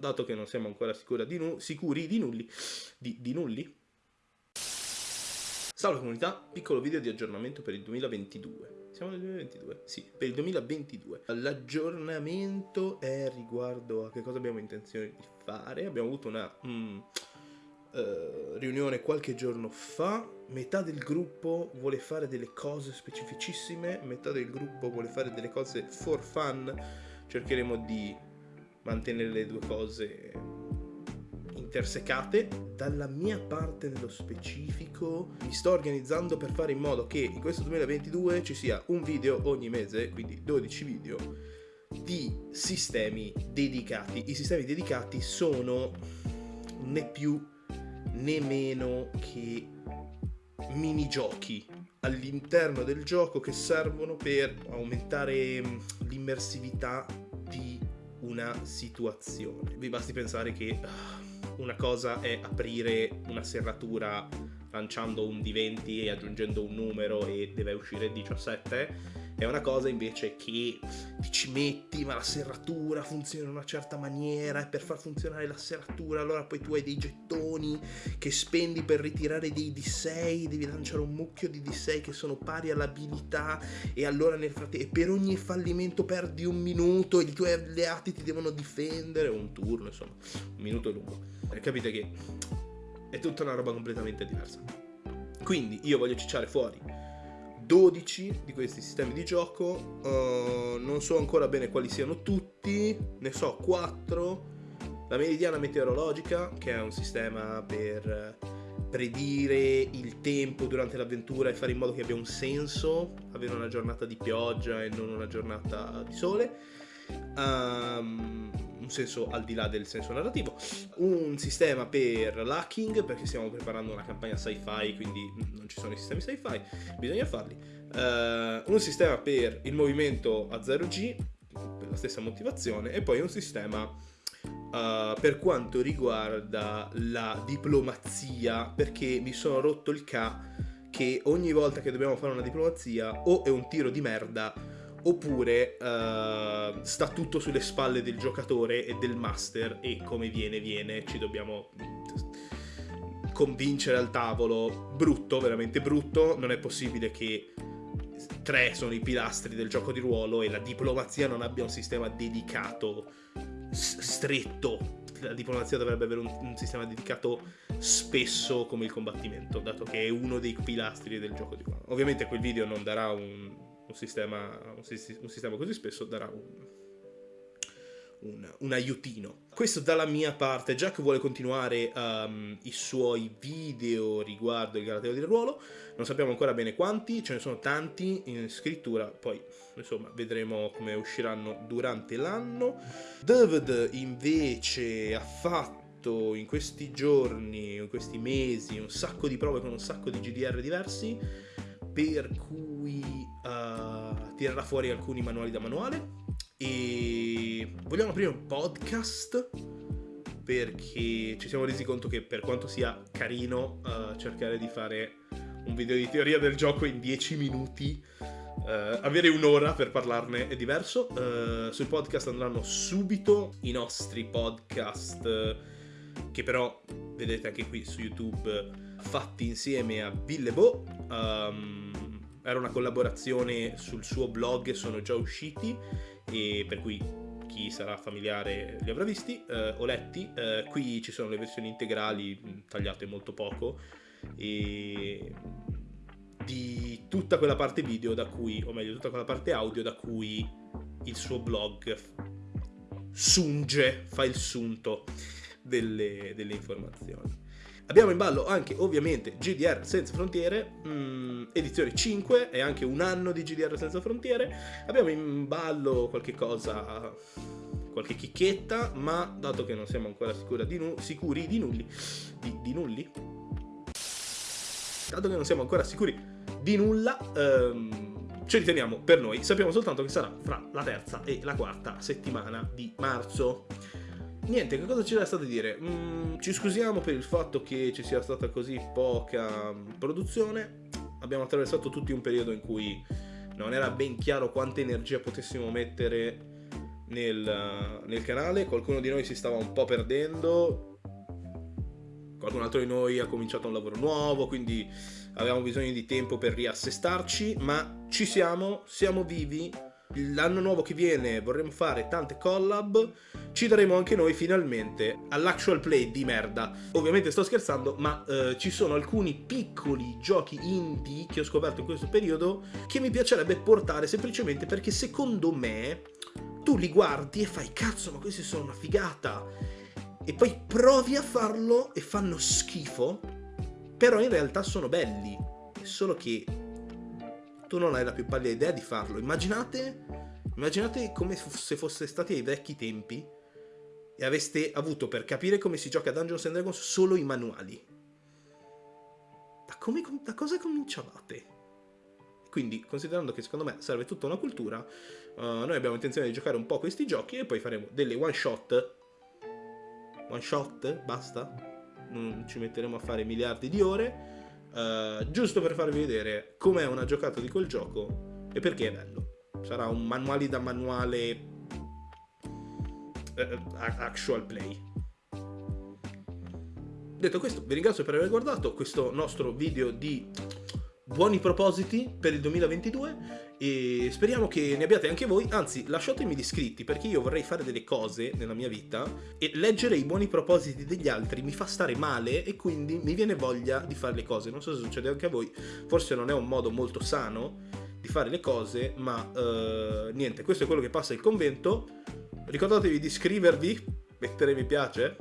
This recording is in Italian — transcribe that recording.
dato che non siamo ancora di sicuri di nulli, di, di nulli. Salve comunità, piccolo video di aggiornamento per il 2022. Siamo nel 2022? Sì, per il 2022. L'aggiornamento è riguardo a che cosa abbiamo intenzione di fare. Abbiamo avuto una mm, uh, riunione qualche giorno fa. Metà del gruppo vuole fare delle cose specificissime, metà del gruppo vuole fare delle cose for fun. Cercheremo di mantenere le due cose intersecate. Dalla mia parte nello specifico mi sto organizzando per fare in modo che in questo 2022 ci sia un video ogni mese, quindi 12 video di sistemi dedicati. I sistemi dedicati sono né più né meno che minigiochi all'interno del gioco che servono per aumentare l'immersività di una situazione. Vi basti pensare che ah, una cosa è aprire una serratura lanciando un D20 e aggiungendo un numero e deve uscire 17 è una cosa invece che ti ci metti ma la serratura funziona in una certa maniera e per far funzionare la serratura allora poi tu hai dei gettoni che spendi per ritirare dei D6 devi lanciare un mucchio di D6 che sono pari all'abilità e allora nel frattempo per ogni fallimento perdi un minuto e i tuoi alleati ti devono difendere un turno insomma un minuto lungo. E capite che è tutta una roba completamente diversa. Quindi io voglio cicciare fuori 12 di questi sistemi di gioco, uh, non so ancora bene quali siano tutti, ne so 4. La meridiana meteorologica, che è un sistema per predire il tempo durante l'avventura e fare in modo che abbia un senso, avere una giornata di pioggia e non una giornata di sole. Um, un senso al di là del senso narrativo, un sistema per l'hacking perché stiamo preparando una campagna sci-fi quindi non ci sono i sistemi sci-fi, bisogna farli, uh, un sistema per il movimento a 0G per la stessa motivazione e poi un sistema uh, per quanto riguarda la diplomazia perché mi sono rotto il ca che ogni volta che dobbiamo fare una diplomazia o è un tiro di merda oppure uh, sta tutto sulle spalle del giocatore e del master e come viene viene ci dobbiamo convincere al tavolo. Brutto veramente brutto. Non è possibile che tre sono i pilastri del gioco di ruolo e la diplomazia non abbia un sistema dedicato stretto. La diplomazia dovrebbe avere un, un, sistema dedicato spesso come il combattimento, dato che è uno dei pilastri del gioco di ruolo. Ovviamente quel video non darà un, un sistema, un, un sistema così spesso darà un, un, un, aiutino. Questo dalla mia parte, Jack vuole continuare um, i suoi video riguardo il Galateo del ruolo, non sappiamo ancora bene quanti, ce ne sono tanti in scrittura, poi insomma vedremo come usciranno durante l'anno. David invece ha fatto in questi giorni, in questi mesi, un sacco di prove con un sacco di GDR diversi, per cui uh, tirerà fuori alcuni manuali da manuale e vogliamo aprire un podcast perché ci siamo resi conto che per quanto sia carino uh, cercare di fare un video di teoria del gioco in 10 minuti Uh, avere un'ora per parlarne è diverso. Uh, sul podcast andranno subito i nostri podcast, uh, che però vedete anche qui su YouTube, fatti insieme a Billebo. Um, era una collaborazione sul suo blog, sono già usciti, e per cui chi sarà familiare li avrà visti eh, o letti. Eh, qui ci sono le versioni integrali mm, tagliate molto poco e di tutta quella parte video da cui, o meglio, tutta quella parte audio da cui il suo blog sunge, fa il sunto delle, delle informazioni. Abbiamo in ballo anche ovviamente GDR Senza Frontiere, mh, mm, edizione 5 e anche un anno di GDR Senza Frontiere. Abbiamo in ballo qualche cosa, qualche chicchetta, ma dato che non siamo ancora di sicuri di nulli, di, di, nulli, dato che non siamo ancora sicuri di nulla, ehm, ci riteniamo per noi. Sappiamo soltanto che sarà fra la terza e la quarta settimana di marzo niente, che cosa ci resta da dire? Mm, ci scusiamo per il fatto che ci sia stata così poca mm, produzione. Abbiamo attraversato tutti un periodo in cui non era ben chiaro quanta energia potessimo mettere nel, nel canale, qualcuno di noi si stava un po' perdendo, qualcun altro di noi ha cominciato un lavoro nuovo, quindi avevamo bisogno di tempo per riassestarci, ma ci siamo, siamo vivi. L'anno nuovo che viene vorremmo fare tante collab, ci daremo anche noi finalmente all'actual play di merda. Ovviamente sto scherzando, ma eh, ci sono alcuni piccoli giochi indie che ho scoperto in questo periodo che mi piacerebbe portare semplicemente perché secondo me tu li guardi e fai cazzo, ma questi sono una figata. E poi provi a farlo e fanno schifo, però in realtà sono belli. Solo che tu non hai la più pallida idea di farlo. Immaginate, immaginate come se foste stati ai vecchi tempi e aveste avuto per capire come si gioca a Dungeons and Dragons solo i manuali. Da, come, da cosa cominciavate? Quindi, considerando che secondo me serve tutta una cultura, uh, noi abbiamo intenzione di giocare un po' questi giochi e poi faremo delle one shot. One shot? Basta? Non ci metteremo a fare miliardi di ore Uh, giusto per farvi vedere com'è una giocata di quel gioco e perché è bello. Sarà un manuale da manuale uh, actual play. Detto questo, vi ringrazio per aver guardato questo nostro video di buoni propositi per il 2022 e speriamo che ne abbiate anche voi, anzi lasciatemi gli iscritti perché io vorrei fare delle cose nella mia vita e leggere i buoni propositi degli altri mi fa stare male e quindi mi viene voglia di fare le cose, non so se succede anche a voi, forse non è un modo molto sano di fare le cose, ma uh, niente, questo è quello che passa il convento, ricordatevi di iscrivervi, mettere mi piace,